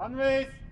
Anwesend!